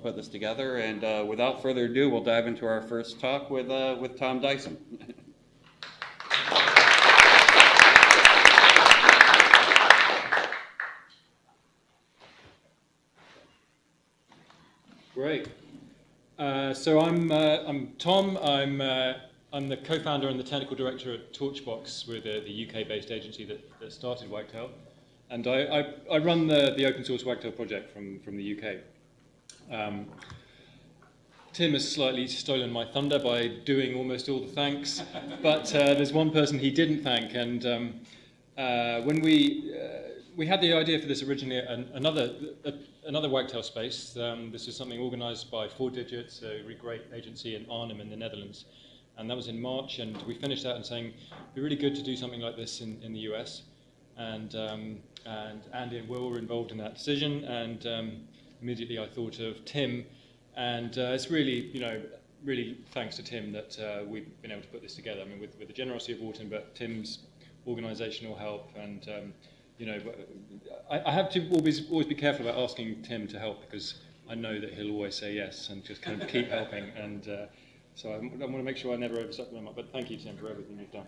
put this together. And uh, without further ado, we'll dive into our first talk with, uh, with Tom Dyson. Great. Uh, so I'm, uh, I'm Tom. I'm, uh, I'm the co-founder and the technical director at Torchbox. We're the, the UK-based agency that, that started Wagtail. And I, I, I, run the, the open source Wagtail project from, from the UK. Um, Tim has slightly stolen my thunder by doing almost all the thanks, but uh, there's one person he didn't thank. And um, uh, when we, uh, we had the idea for this originally, an, another, another Wagtail space. Um, this is something organized by Four Digits, a really great agency in Arnhem in the Netherlands. And that was in March, and we finished that and saying, it'd be really good to do something like this in, in the US. And, um, and Andy and Will were involved in that decision, and um, immediately I thought of Tim. And uh, it's really, you know, really thanks to Tim that uh, we've been able to put this together. I mean, with, with the generosity of Wharton, but Tim's organizational help and um, you know, I, I have to always always be careful about asking Tim to help because I know that he'll always say yes and just kind of keep helping. And uh, so I, I want to make sure I never overstep them up. But thank you, Tim, for everything you've done.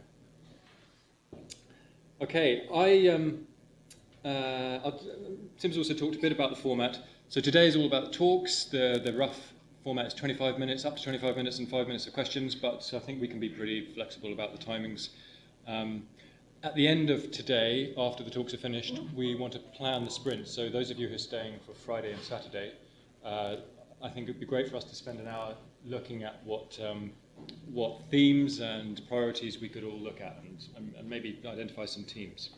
Okay, I um, uh, Tim's also talked a bit about the format. So today is all about talks. The the rough format is 25 minutes, up to 25 minutes, and five minutes of questions. But I think we can be pretty flexible about the timings. Um, at the end of today, after the talks are finished, we want to plan the sprint. So those of you who are staying for Friday and Saturday, uh, I think it would be great for us to spend an hour looking at what um, what themes and priorities we could all look at and, and maybe identify some teams.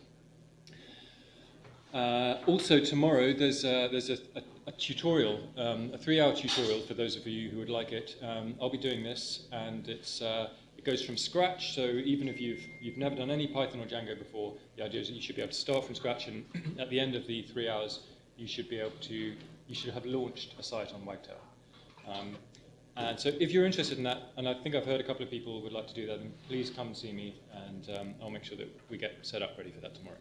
Uh, also tomorrow there's a, there's a, a, a tutorial, um, a three-hour tutorial for those of you who would like it. Um, I'll be doing this and it's uh, it goes from scratch, so even if you've, you've never done any Python or Django before, the idea is that you should be able to start from scratch and at the end of the three hours, you should be able to, you should have launched a site on Wagtail. Um, and so if you're interested in that, and I think I've heard a couple of people would like to do that, then please come see me and um, I'll make sure that we get set up ready for that tomorrow.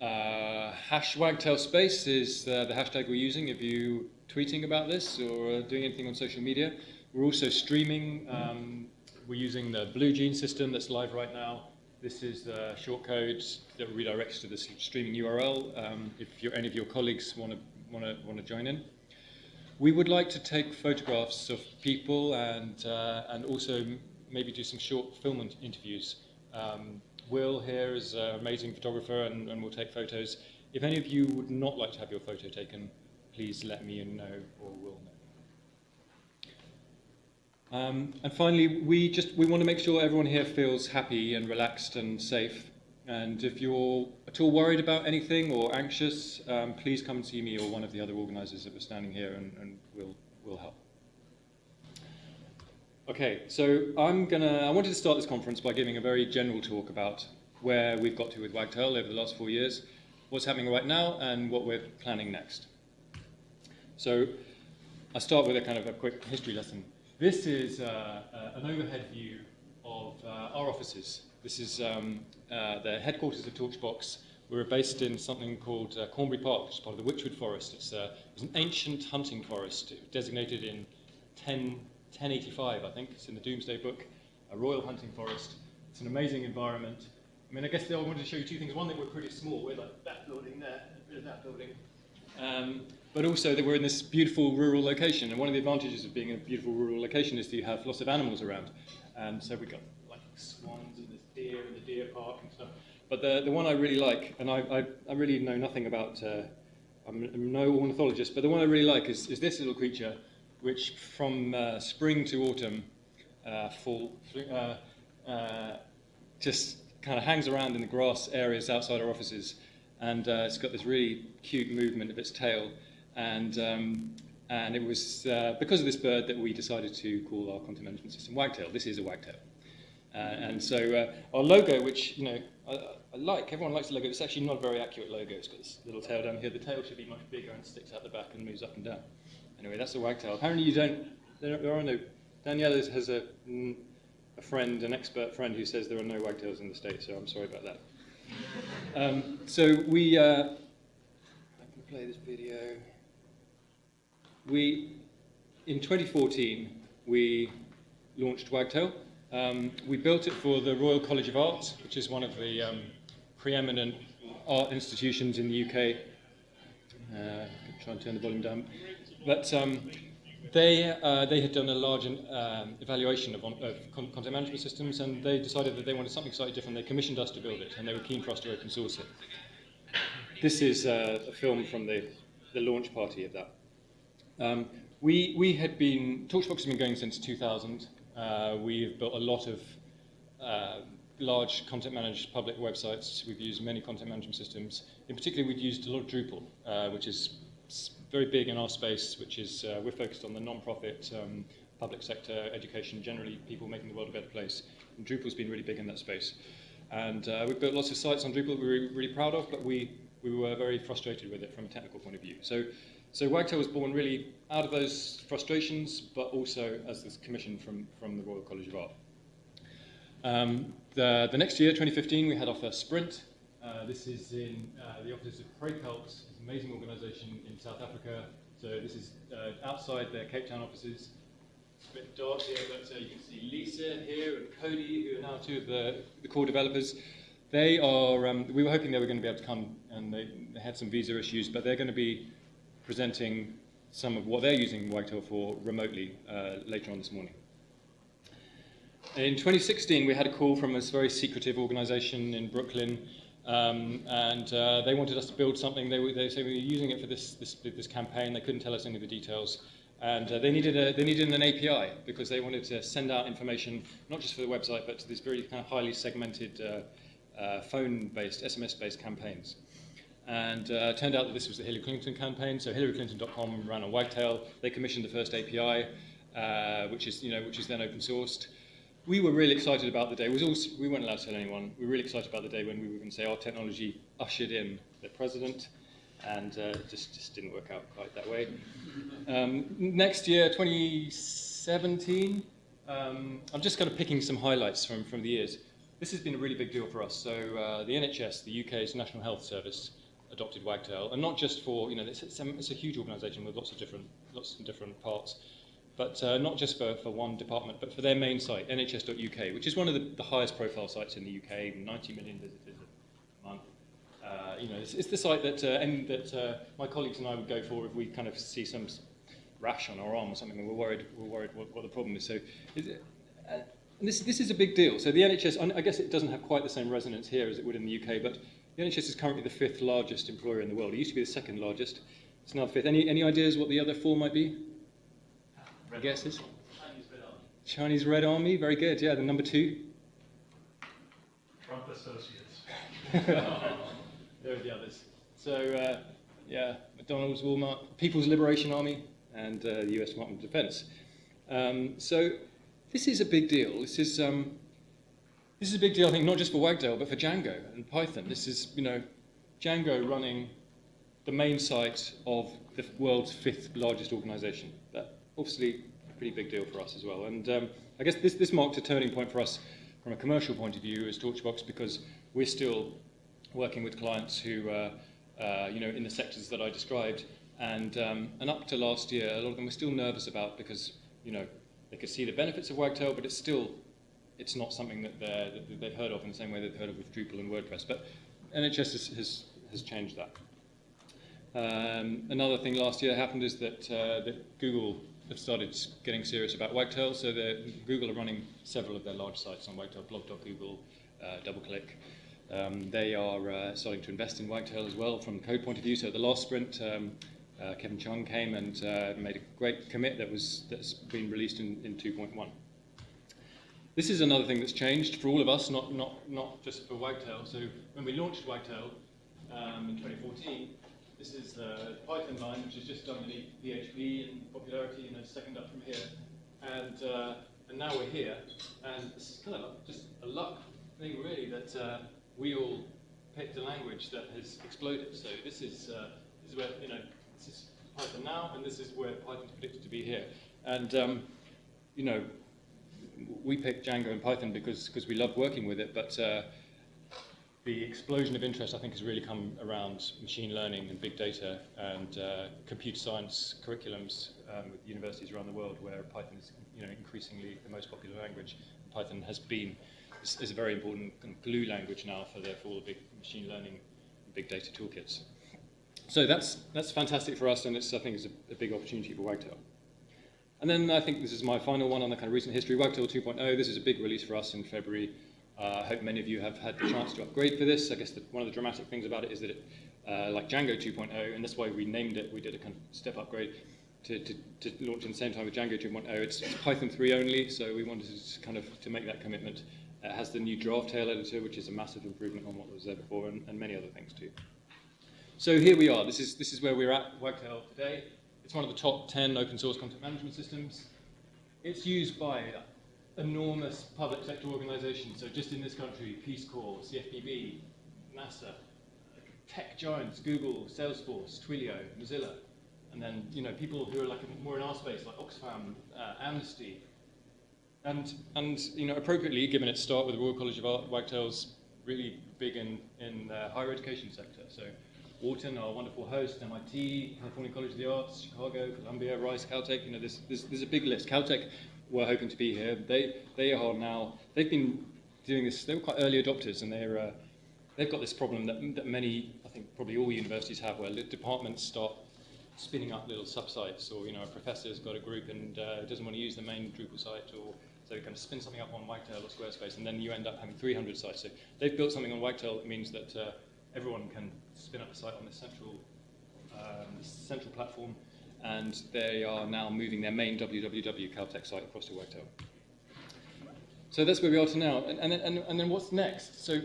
Uh, hash wagtail space is uh, the hashtag we're using if you're tweeting about this or doing anything on social media. We're also streaming. Um, we're using the BlueJean system that's live right now. This is the shortcode that redirects to the streaming URL um, if any of your colleagues want to want to want to join in. We would like to take photographs of people and uh, and also maybe do some short film interviews. Um, Will here is an amazing photographer and, and will take photos. If any of you would not like to have your photo taken, please let me know or will know. Um, and finally, we just we want to make sure everyone here feels happy and relaxed and safe. And if you're at all worried about anything or anxious, um, please come and see me or one of the other organizers that are standing here and, and we'll, we'll help. Okay, so I'm gonna, I wanted to start this conference by giving a very general talk about where we've got to with Wagtail over the last four years, what's happening right now, and what we're planning next. So I start with a kind of a quick history lesson this is uh, uh, an overhead view of uh, our offices. This is um, uh, the headquarters of Torchbox. We're based in something called uh, Cornbury Park, which is part of the Wychwood Forest. It's, uh, it's an ancient hunting forest designated in 10, 1085, I think. It's in the Domesday Book, a royal hunting forest. It's an amazing environment. I mean, I guess I wanted to show you two things. One, that we're pretty small. We're like that building there, a bit of that building. Um, but also that we're in this beautiful rural location. And one of the advantages of being in a beautiful rural location is that you have lots of animals around. And so we've got like swans and there's deer and the deer park and stuff. But the, the one I really like, and I, I, I really know nothing about, uh, I'm, I'm, no ornithologist, but the one I really like is, is this little creature, which from uh, spring to autumn, uh, fall, uh, uh, just kind of hangs around in the grass areas outside our offices. And uh, it's got this really cute movement of its tail. And, um, and it was because of this bird that we decided to call our content management system Wagtail. This is a wagtail. And so our logo, which you know I, I, like, everyone likes the logo. It's actually not a very accurate logo. It's got this little tail down here. The tail should be much bigger and sticks out the back and moves up and down. Anyway, that's a wagtail. Apparently, you don't. There, are no. Danielle has a, a friend, an expert friend, who says there are no wagtails in the states. So I'm sorry about that. Um, so we. Uh, I can play this video. we, in 2014, we launched Wagtail. Um, we built it for the Royal College of Art, which is one of the um, preeminent art institutions in the UK. Uh, try and turn the volume down. But um, they, uh, they had done a large um, evaluation of, of con content management systems, and they decided that they wanted something slightly different. They commissioned us to build it, and they were keen for us to open source it. This is uh, a film from the, the launch party of that. Um, we, we had been, Torchbox has been going since 2000. Uh, we've built a lot of uh, large content managed public websites. We've used many content management systems. In particular, we've used a lot of Drupal, uh, which is very big in our space, which is uh, we're focused on the non-profit, um, public sector, education, generally people making the world a better place. And Drupal's been really big in that space. And uh, we've built lots of sites on Drupal that we're really, really proud of, but we, we were very frustrated with it from a technical point of view. So, so Wagtail was born really out of those frustrations, but also as this commission from, from the Royal College of Art. Um, the, the next year, 2015, we had our first sprint. Uh, this is in uh, the offices of Praekelt, an amazing organisation in South Africa. So this is uh, outside their Cape Town offices. It's a bit dark here, but uh, you can see Lisa here and Cody, who are now two of the, the core developers. They are, um, we were hoping they were going to be able to come, and they, they had some visa issues, but they're going to be presenting some of what they're using Wagtail for remotely uh, later on this morning. In 2016, we had a call from this very secretive organisation in Brooklyn, um, and uh, they wanted us to build something. They, they said we were using it for this, this, this campaign. They couldn't tell us any of the details. And uh, they, needed a, they needed an API because they wanted to send out information, not just for the website, but to these very kind of highly segmented uh, uh, phone-based, SMS-based campaigns. And uh, it turned out that this was the Hillary Clinton campaign. So HillaryClinton.com ran on Wagtail. They commissioned the first API, uh, which is you know which is then open sourced. We were really excited about the day. Also, we weren't allowed to tell anyone. We were really excited about the day when we were going to say our technology ushered in the president, and uh, just just didn't work out quite that way. Um, next year, 2017. Um, I'm just kind of picking some highlights from from the years. This has been a really big deal for us. So uh, the NHS, the UK's National Health Service, adopted Wagtail, and not just for you know it's, it's, a, it's a huge organisation with lots of different lots of different parts, but uh, not just for, for one department, but for their main site, NHS.uk, which is one of the, the highest profile sites in the UK, 90 million visitors a month. Uh, you know, it's, it's the site that uh, and that uh, my colleagues and I would go for if we kind of see some rash on our arm or something, and we're worried we're worried what, what the problem is. So. Is it, uh, this, this is a big deal. So the NHS, I guess it doesn't have quite the same resonance here as it would in the UK, but the NHS is currently the fifth largest employer in the world. It used to be the second largest. It's now the fifth. Any, any ideas what the other four might be? Red Guesses? Chinese Red Army. Chinese Red Army, very good. Yeah, the number two. Trump Associates. there are the others. So, uh, yeah, McDonald's, Walmart, People's Liberation Army, and uh, the US Department of Defense. Um, so, this is a big deal. This is um, this is a big deal, I think, not just for Wagtail, but for Django and Python. This is, you know, Django running the main site of the world's fifth largest organization. That obviously a pretty big deal for us as well. And um, I guess this, this marked a turning point for us from a commercial point of view as Torchbox because we're still working with clients who, uh, uh, you know, in the sectors that I described. And, um, and up to last year, a lot of them were still nervous about because, you know, they could see the benefits of Wagtail, but it's still it's not something that, that they've heard of in the same way they've heard of with Drupal and WordPress. But NHS has, has, has changed that. Um, another thing last year happened is that, uh, that Google have started getting serious about Wagtail. So Google are running several of their large sites on Wagtail, blog.google, uh, DoubleClick. Um, they are uh, starting to invest in Wagtail as well from the code point of view. So at the last sprint, um, uh, Kevin Chung came and uh, made a great commit that was that's been released in, in 2.1. This is another thing that's changed for all of us, not, not, not just for Wagtail. So when we launched Wagtail um, in 2014, this is the Python line, which is just underneath PHP in popularity, you know, second up from here. And, uh, and now we're here, and it's kind of just a luck thing, really, that uh, we all picked a language that has exploded. So this is, uh, this is where, you know, this is Python now, and this is where Python's predicted to be here. And, um, you know, we picked Django and Python because because we love working with it, but uh, the explosion of interest, I think, has really come around machine learning and big data and uh, computer science curriculums um, with universities around the world where Python is you know, increasingly the most popular language. Python has been is, is a very important glue language now for, the, for all the big machine learning and big data toolkits. So that's, that's fantastic for us, and it's, I think it's a, a big opportunity for Wagtail. And then I think this is my final one on the kind of recent history, Wagtail 2.0. This is a big release for us in February. Uh, I hope many of you have had the chance to upgrade for this. I guess the, one of the dramatic things about it is that it, uh, like Django 2.0, and that's why we named it, we did a kind of step upgrade to, to, to launch in the same time with Django 2.0. It's, it's Python 3 only, so we wanted to kind of to make that commitment. It has the new Draftail editor, which is a massive improvement on what was there before, and, and many other things too. So here we are. This is, this is where we're at Wagtail today. It's one of the top 10 open source content management systems. It's used by enormous public sector organizations. So just in this country, Peace Corps, CFPB, NASA, tech giants, Google, Salesforce, Twilio, Mozilla. And then, you know, people who are like more in our space, like Oxfam, uh, Amnesty. And, and, you know, appropriately, given its start with the Royal College of Art, Wagtail's really big in, in the higher education sector. So Wharton, our wonderful host, MIT, California College of the Arts, Chicago, Columbia, Rice, Caltech, you know, there's, there's, there's a big list. Caltech were hoping to be here. They, they are now, they've been doing this, they were quite early adopters and they're, uh, they've got this problem that, that many, I think probably all universities have, where departments start spinning up little subsites or, you know, a professor's got a group and uh, doesn't want to use the main Drupal site or so you kind of spin something up on Wagtail or Squarespace and then you end up having 300 sites. So they've built something on Wagtail that means that uh, everyone can spin up a site on this central, um, central platform, and they are now moving their main www Caltech site across to Wagtail. So that's where we are to now. And, and, and, and then what's next? So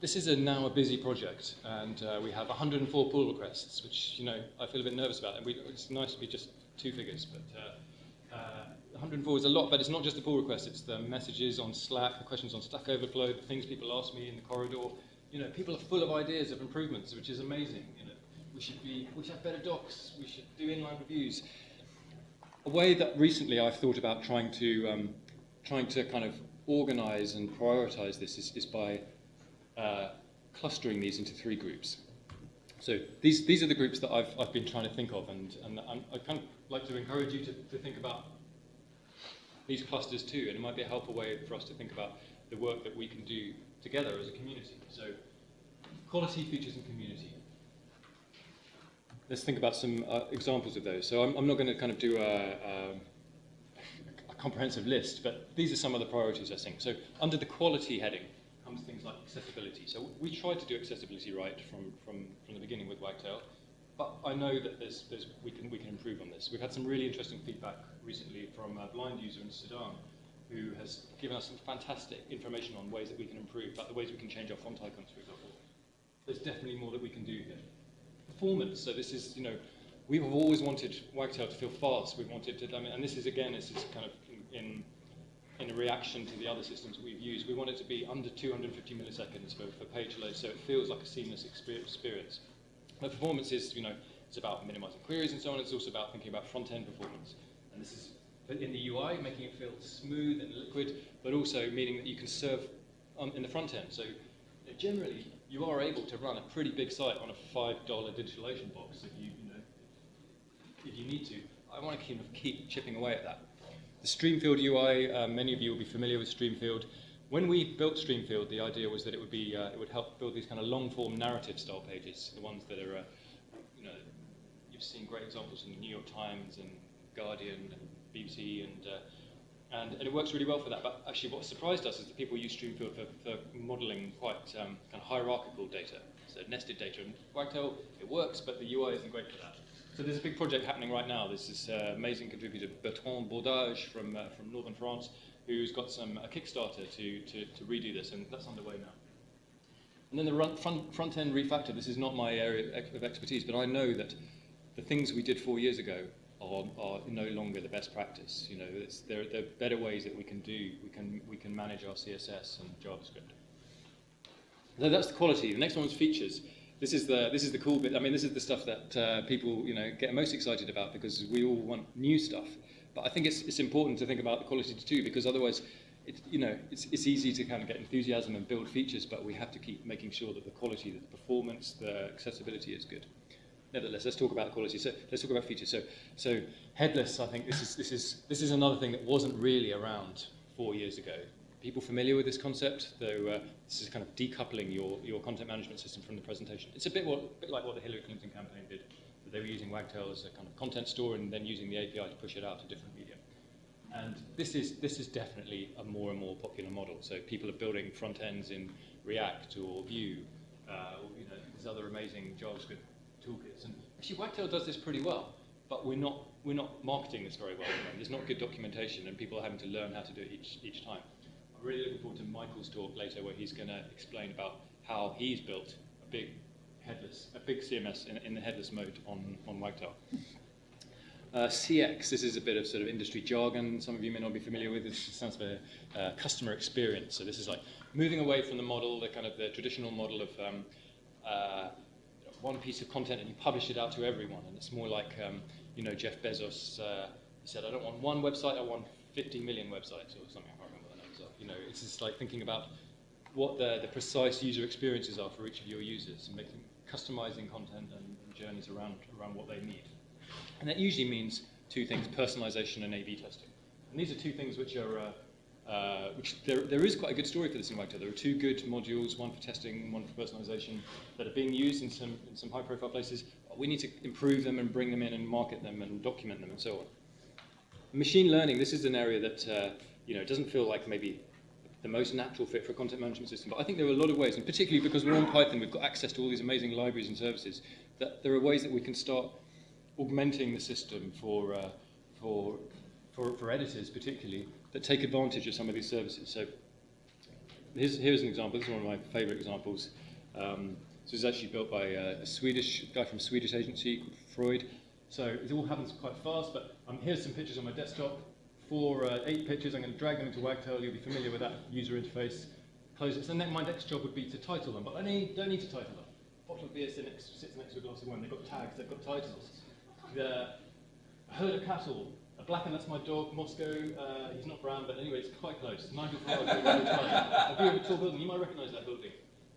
this is a, now a busy project, and uh, we have 104 pull requests, which you know I feel a bit nervous about. And we, it's nice to be just two figures, but uh, uh, 104 is a lot. But it's not just the pull requests; it's the messages on Slack, the questions on Stack Overflow, the things people ask me in the corridor, you know, people are full of ideas of improvements, which is amazing. You know, we should be, we should have better docs. We should do inline reviews. A way that recently I've thought about trying to, um, trying to kind of organize and prioritize this is, is by uh, clustering these into three groups. So these, these are the groups that I've, I've been trying to think of, and, and I kind of like to encourage you to, to think about these clusters too, and it might be a helpful way for us to think about the work that we can do together as a community. So quality, features, and community. Let's think about some uh, examples of those. So I'm, I'm not going to kind of do a, a, a, comprehensive list, but these are some of the priorities, I think. So under the quality heading comes things like accessibility. So we tried to do accessibility right from, from, from the beginning with Wagtail, but I know that there's, there's, we, can, we can improve on this. We've had some really interesting feedback recently from a blind user in Sudan who has given us some fantastic information on ways that we can improve, like the ways we can change our font icons, for example. There's definitely more that we can do here. Performance, so this is, you know, we have always wanted Wagtail to feel fast. We've wanted to, I mean, and this is, again, this is kind of in, in a reaction to the other systems we've used. We want it to be under 250 milliseconds for, for page load, so it feels like a seamless experience. But performance is, you know, it's about minimizing queries and so on. It's also about thinking about front-end performance. And this is in the UI, making it feel smooth and liquid, but also meaning that you can serve in the front end. So generally, you are able to run a pretty big site on a $5 DigitalOcean box if you, you know, if you need to. I want to of keep chipping away at that. The Streamfield UI, uh, many of you will be familiar with Streamfield. When we built Streamfield, the idea was that it would be uh, it would help build these kind of long-form narrative style pages, the ones that are, uh, you know, you've seen great examples in the New York Times and Guardian and BBC, and, uh, and, and it works really well for that. But actually, what surprised us is that people use Streamfield for, for modeling quite um, kind of hierarchical data, so nested data. And Wagtail, it works, but the UI isn't great for that. So there's a big project happening right now. There's this uh, amazing contributor, Bertrand Bordage from, uh, from northern France, who's got some a Kickstarter to, to, to redo this, and that's underway now. And then the run, front, front end refactor, this is not my area of expertise, but I know that the things we did four years ago are, are no longer the best practice. You know, there, there, are better ways that we can do, we can, we can manage our CSS and JavaScript. So that's the quality. The next one is features. This is the this is the cool bit. I mean, this is the stuff that uh, people you know get most excited about because we all want new stuff. But I think it's it's important to think about the quality too because otherwise, it's, you know, it's, it's easy to kind of get enthusiasm and build features, but we have to keep making sure that the quality, the performance, the accessibility is good. Nevertheless, let's talk about quality. So let's talk about features. So, so headless, I think this is, this, is, this is another thing that wasn't really around four years ago. People familiar with this concept, though uh, this is kind of decoupling your, your content management system from the presentation. It's a bit, what, bit like what the Hillary Clinton campaign did. They were using Wagtail as a kind of content store and then using the API to push it out to different media. And this is, this is definitely a more and more popular model. So people are building front ends in React or Vue, uh, or, you know, these other amazing JavaScript toolkits. And actually, Wagtail does this pretty well, but we're not, we're not marketing this very well. There's not good documentation, and people are having to learn how to do it each, each time. I'm really looking forward to Michael's talk later, where he's going to explain about how he's built a big headless, a big CMS in, in the headless mode on, on Wagtail. Uh, CX, this is a bit of sort of industry jargon. Some of you may not be familiar with. It stands for uh, customer experience. So this is like moving away from the model, the kind of the traditional model of um, uh, one piece of content and you publish it out to everyone. And it's more like, um, you know, Jeff Bezos uh, said, I don't want one website, I want 50 million websites or something. I can't remember the numbers are. You know, it's just like thinking about what the, the precise user experiences are for each of your users and making customizing content and, and journeys around, around what they need. And that usually means two things, personalization and A-B testing. And these are two things which are, uh, uh, which there, there is quite a good story for this in Wagtail. There are two good modules, one for testing, one for personalization, that are being used in some, in some high-profile places. We need to improve them and bring them in and market them and document them and so on. Machine learning, this is an area that, uh, you know, doesn't feel like maybe the most natural fit for a content management system. But I think there are a lot of ways, and particularly because we're on Python, we've got access to all these amazing libraries and services, that there are ways that we can start augmenting the system for, uh, for, for, for editors particularly that take advantage of some of these services. So here's, here's an example. This is one of my favorite examples. Um, this is actually built by a, a Swedish guy from a Swedish agency called Frojd. So it all happens quite fast, but um, here's some pictures on my desktop. Four, uh, eight pictures. I'm going to drag them into Wagtail. You'll be familiar with that user interface. Close it. So then my next job would be to title them, but I need, don't need to title them. Bottle of beer sits next to a glass of wine. They've got tags. They've got titles. The herd of cattle. Black and that's my dog, Moscow. Uh, he's not brown, but anyway, it's quite close. Nigel Farage. a view of a tall building. You might recognise that building.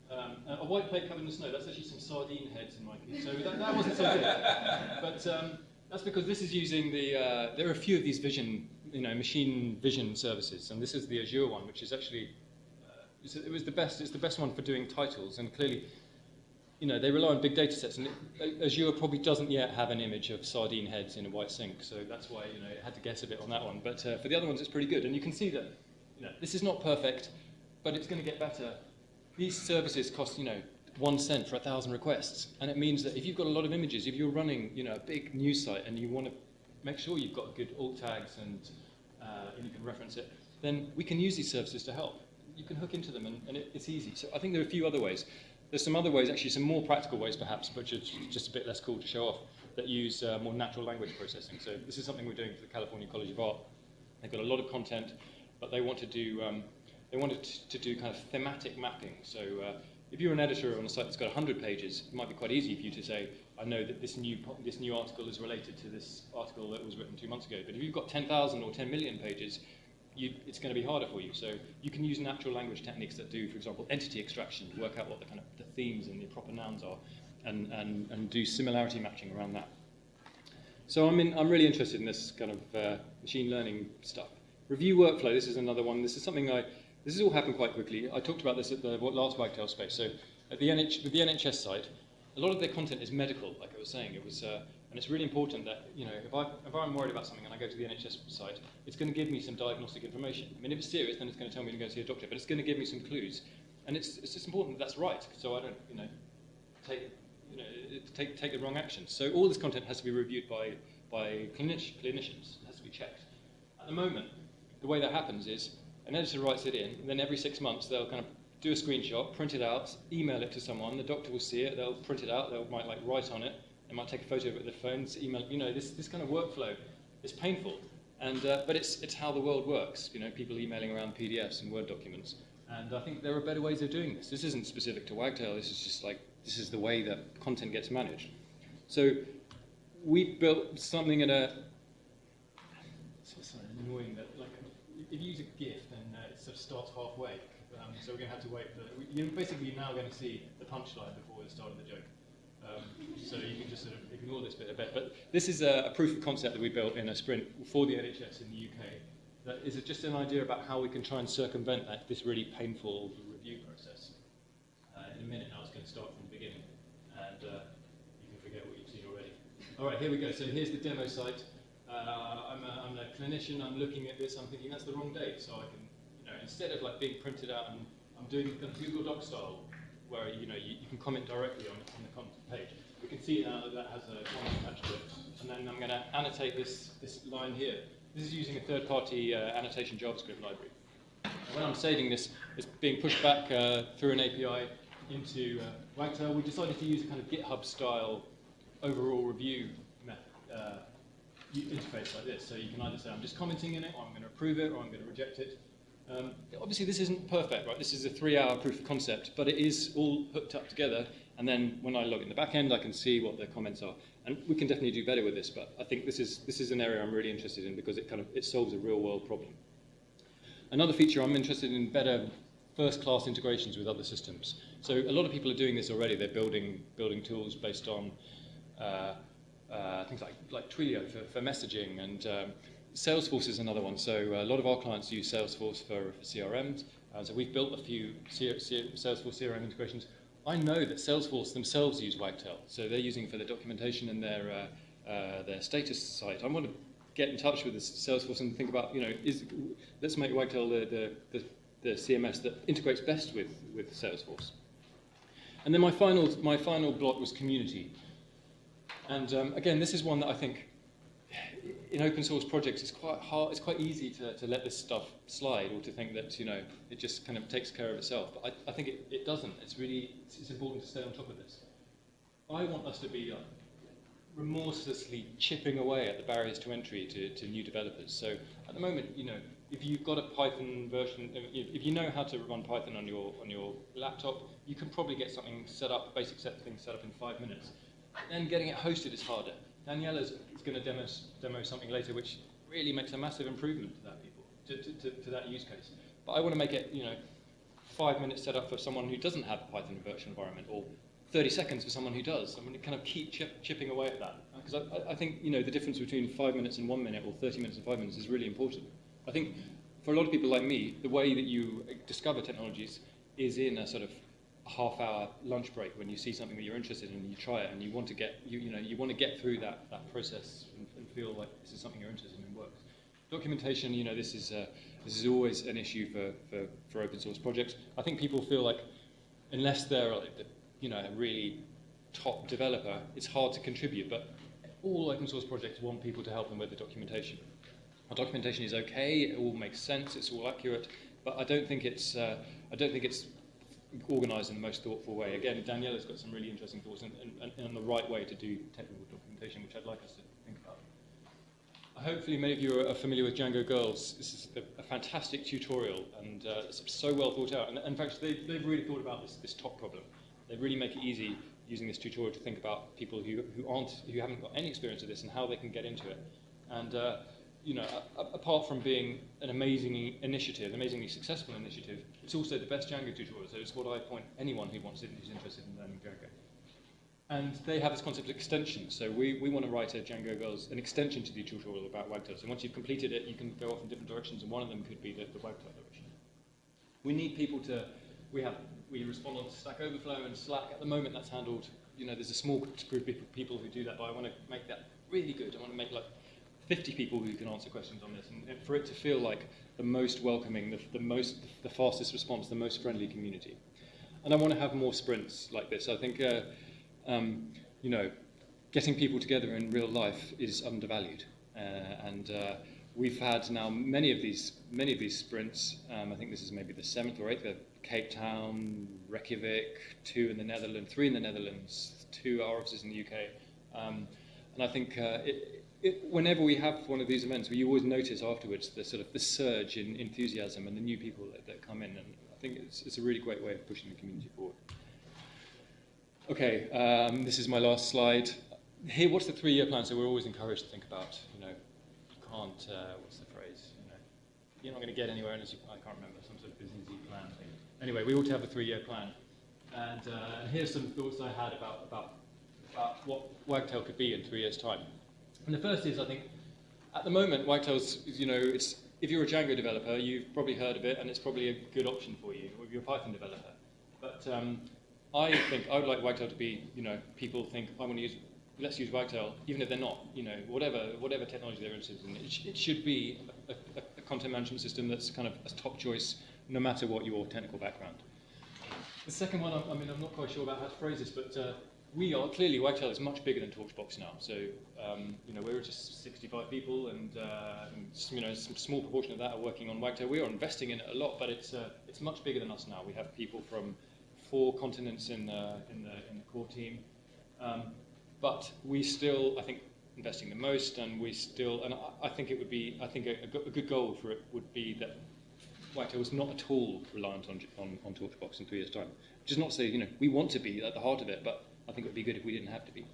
Um, a white plate covered in snow, that's actually some sardine heads in my case. So that, that wasn't so good. But um, that's because this is using the, uh, there are a few of these vision, you know, machine vision services. And this is the Azure one, which is actually, uh, it was the best, it's the best one for doing titles. And clearly, you know, they rely on big data sets. And it, Azure probably doesn't yet have an image of sardine heads in a white sink. So that's why, you know, it had to guess a bit on that one. But uh, for the other ones, it's pretty good. And you can see that, you know, this is not perfect, but it's going to get better these services cost, you know, one cent for a thousand requests. And it means that if you've got a lot of images, if you're running, you know, a big news site and you want to make sure you've got good alt tags and, uh, and you can reference it, then we can use these services to help. You can hook into them and, and it, it's easy. So I think there are a few other ways. There's some other ways, actually some more practical ways perhaps, but just, just a bit less cool to show off, that use uh, more natural language processing. So this is something we're doing for the California College of Art. They've got a lot of content, but they want to do um, they wanted to do kind of thematic mapping. So uh, if you're an editor on a site that's got 100 pages, it might be quite easy for you to say, I know that this new, this new article is related to this article that was written two months ago. But if you've got 10,000 or 10 million pages, you, it's going to be harder for you. So you can use natural language techniques that do, for example, entity extraction work out what the kind of the themes and the proper nouns are, and, and, and do similarity matching around that. So I'm, in, I'm really interested in this kind of uh, machine learning stuff. Review workflow, this is another one. This is something I, this has all happened quite quickly. I talked about this at the last Wagtail space. So at the, NH, the NHS site, a lot of their content is medical, like I was saying. It was, uh, and it's really important that, you know, if, I, if I'm worried about something and I go to the NHS site, it's going to give me some diagnostic information. I mean, if it's serious, then it's going to tell me to go see a doctor, but it's going to give me some clues. And it's, it's just important that that's right, so I don't, you know, take, you know, take, take the wrong action. So all this content has to be reviewed by, by clinicians, it has to be checked. At the moment, the way that happens is an editor writes it in, and then every six months they'll kind of do a screenshot, print it out, email it to someone, the doctor will see it, they'll print it out, they might like write on it, they might take a photo of it with their phones, email, you know, this, this kind of workflow is painful, and, uh, but it's, it's how the world works, you know, people emailing around PDFs and Word documents, and I think there are better ways of doing this. This isn't specific to Wagtail, this is just like, this is the way that content gets managed. So we built something at a, it's so annoying that like if you use a GIF, then uh, it sort of starts halfway. Um, so we're going to have to wait for. You're basically now going to see the punchline before the start of the joke. Um, so you can just sort of ignore this bit a bit. But this is a, a proof of concept that we built in a sprint for the NHS in the UK. That is just an idea about how we can try and circumvent that, this really painful review process. Uh, in a minute I was going to start from the beginning, and uh, you can forget what you've seen already. All right, here we go. So here's the demo site. Uh, I'm, a, I'm a clinician. I'm looking at this. I'm thinking that's the wrong date. So I can, you know, instead of like being printed out, and I'm doing kind of Google Doc style, where you know you, you can comment directly on, on the content page. We can see now that that has a comment attached to it, and then I'm going to annotate this this line here. This is using a third-party uh, annotation JavaScript library. And when I'm saving this, it's being pushed back uh, through an API into uh, Wagtail. We decided to use a kind of GitHub-style overall review method, uh, interface like this. So you can either say, I'm just commenting in it, or I'm going to approve it, or I'm going to reject it. Um, obviously, this isn't perfect, right? This is a three-hour proof of concept, but it is all hooked up together. And then when I log in the back end, I can see what the comments are. And we can definitely do better with this, but I think this is, this is an area I'm really interested in because it kind of it solves a real-world problem. Another feature I'm interested in better first-class integrations with other systems. So a lot of people are doing this already. They're building building tools based on uh, uh, things like like Twilio for, for messaging, and um, Salesforce is another one. So a lot of our clients use Salesforce for, for CRMs. Uh, so we've built a few C- C- Salesforce CRM integrations. I know that Salesforce themselves use Wagtail, so they're using for their documentation and their uh, uh, their status site. I want to get in touch with Salesforce and think about, you know, is, let's make Wagtail the, the, the, the CMS that integrates best with, with Salesforce. And then my final, my final block was community. And um, again, this is one that I think in open source projects it's quite hard, it's quite easy to, to let this stuff slide or to think that, you know, it just kind of takes care of itself. But I, I think it, it doesn't. It's really, it's, it's important to stay on top of this. I want us to be uh, remorselessly chipping away at the barriers to entry to, to new developers. So at the moment, you know, if you've got a Python version, if, if you know how to run Python on your on your laptop, you can probably get something set up, basic set things set up in five minutes. Then getting it hosted is harder. Daniele is going to demo, demo something later, which really makes a massive improvement to that people to, to, to, that use case. But I want to make it, you know, five minutes set up for someone who doesn't have a Python virtual environment, or 30 seconds for someone who does. I'm going to kind of keep chip, chipping away at that. Because I, I think, you know, the difference between five minutes and one minute, or 30 minutes and five minutes is really important. I think for a lot of people like me, the way that you uh, discover technologies is in a sort of half hour lunch break when you see something that you're interested in and you try it and you want to get you, you know you want to get through that, that process and, and feel like this is something you're interested in and works. Documentation, you know, this is uh, this is always an issue for, for, for open source projects. I think people feel like unless they're like the, you know a really top developer, it's hard to contribute. But all open source projects want people to help them with the documentation. Our documentation is okay; it all makes sense, it's all accurate, but I don't think it's uh, I don't think it's organised in the most thoughtful way. Again, Daniele's got some really interesting thoughts and, and, and the right way to do technical documentation, which I'd like us to think about. Hopefully many of you are familiar with Django Girls. This is a, a fantastic tutorial and uh, so well thought out. And in fact, they, they've really thought about this, this top problem. They really make it easy using this tutorial to think about people who, who, aren't, who haven't got any experience of this and how they can get into it. And uh, you know, a, apart from being an amazing initiative, amazingly successful initiative, it's also the best Django tutorial. So it's what I point anyone who wants it, who's interested in learning Django. And they have this concept of extension. So we, we want to write a Django Girls, an extension to the tutorial about Wagtail. So once you've completed it, you can go off in different directions, and one of them could be the, the Wagtail direction. We need people to, we have, we respond on Stack Overflow and Slack. At the moment, that's handled, you know, there's a small group of people who do that, but I want to make that really good. I want to make like 50 people who can answer questions on this, and for it to feel like the most welcoming, the, the most, the fastest response, the most friendly community. And I want to have more sprints like this. I think, uh, um, you know, getting people together in real life is undervalued, uh, and uh, we've had now many of these many of these sprints. Um, I think this is maybe the seventh or eighth. We Cape Town, Reykjavik, two in the Netherlands, three in the Netherlands, two our offices in the UK. Um, and I think uh, it, it, whenever we have one of these events, we always notice afterwards the sort of the surge in enthusiasm and the new people that, that come in, and I think it's, it's a really great way of pushing the community forward. Okay, um, this is my last slide. Here, what's the three-year plan? So we're always encouraged to think about, you know, you can't, uh, what's the phrase, you know, you're not going to get anywhere unless you, I can't remember, some sort of business plan thing. Anyway, we ought to have a three-year plan. And, uh, here's some thoughts I had about, about, about what Wagtail could be in three years' time. And the first is, I think, at the moment, Wagtail's, you know, it's, if you're a Django developer, you've probably heard of it, and it's probably a good option for you, or if you're a Python developer. But um, I think I would like Wagtail to be, you know, people think I want to use, let's use Wagtail, even if they're not, you know, whatever whatever technology they're interested in. It, sh- it should be a, a, a content management system that's kind of a top choice, no matter what your technical background. The second one, I, I mean, I'm not quite sure about how to phrase this, but uh, we are clearly Wagtail is much bigger than Torchbox now. So um, you know we're just 65 people, and, uh, and you know some small proportion of that are working on Wagtail. We are investing in it a lot, but it's uh, it's much bigger than us now. We have people from four continents in the in the in the core team, um, but we still I think investing the most, and we still and I, I think it would be I think a, a go- a good goal for it would be that Wagtail was not at all reliant on, on, on Torchbox in three years' time. Is not to say, you know, we want to be at the heart of it, but I think it would be good if we didn't have to be.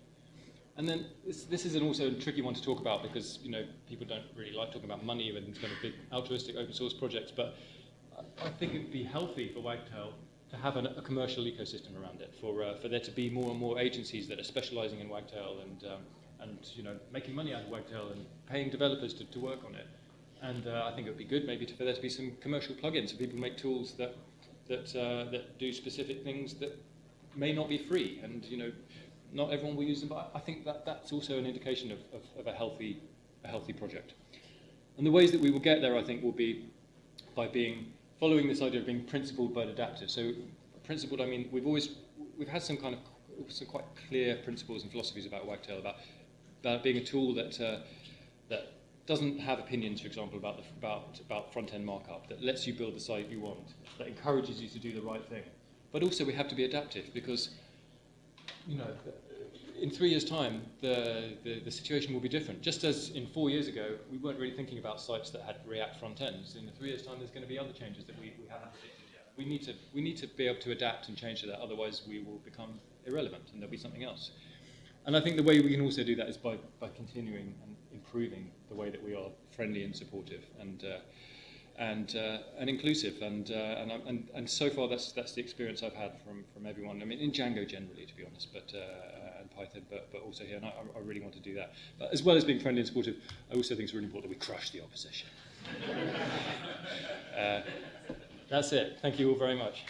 And then this, this is an also a tricky one to talk about because, you know, people don't really like talking about money and kind of big altruistic open source projects, but I- think it would be healthy for Wagtail to have an, a commercial ecosystem around it, for, uh, for there to be more and more agencies that are specializing in Wagtail and, um, and you know, making money out of Wagtail and paying developers to, to work on it. And uh, I think it would be good maybe to, for there to be some commercial plugins so people make tools that, that, uh, that do specific things that may not be free. And, you know, not everyone will use them, but I think that that's also an indication of, of, of a, healthy, a healthy project. And the ways that we will get there, I think, will be by being, following this idea of being principled but adaptive. So principled, I mean, we've always, we've had some kind of, some quite clear principles and philosophies about Wagtail, about, about being a tool that, uh, that doesn't have opinions, for example, about, the, about, about front-end markup, that lets you build the site you want, that encourages you to do the right thing. But also we have to be adaptive because, you know, in three years' time, the, the, the situation will be different. Just as in four years ago, we weren't really thinking about sites that had React front ends. In three years' time, there's going to be other changes that we, we haven't predicted yet. We need, to, we need to be able to adapt and change to that, otherwise we will become irrelevant and there'll be something else. And I think the way we can also do that is by, by continuing and improving the way that we are friendly and supportive and, uh, and, uh, and inclusive. And, uh, and, and, and so far, that's, that's the experience I've had from, from everyone. I mean, in Django generally, to be honest, but, uh, and Python, but, but also here. And I, I really want to do that. But as well as being friendly and supportive, I also think it's really important that we crush the opposition. uh, that's it. Thank you all very much.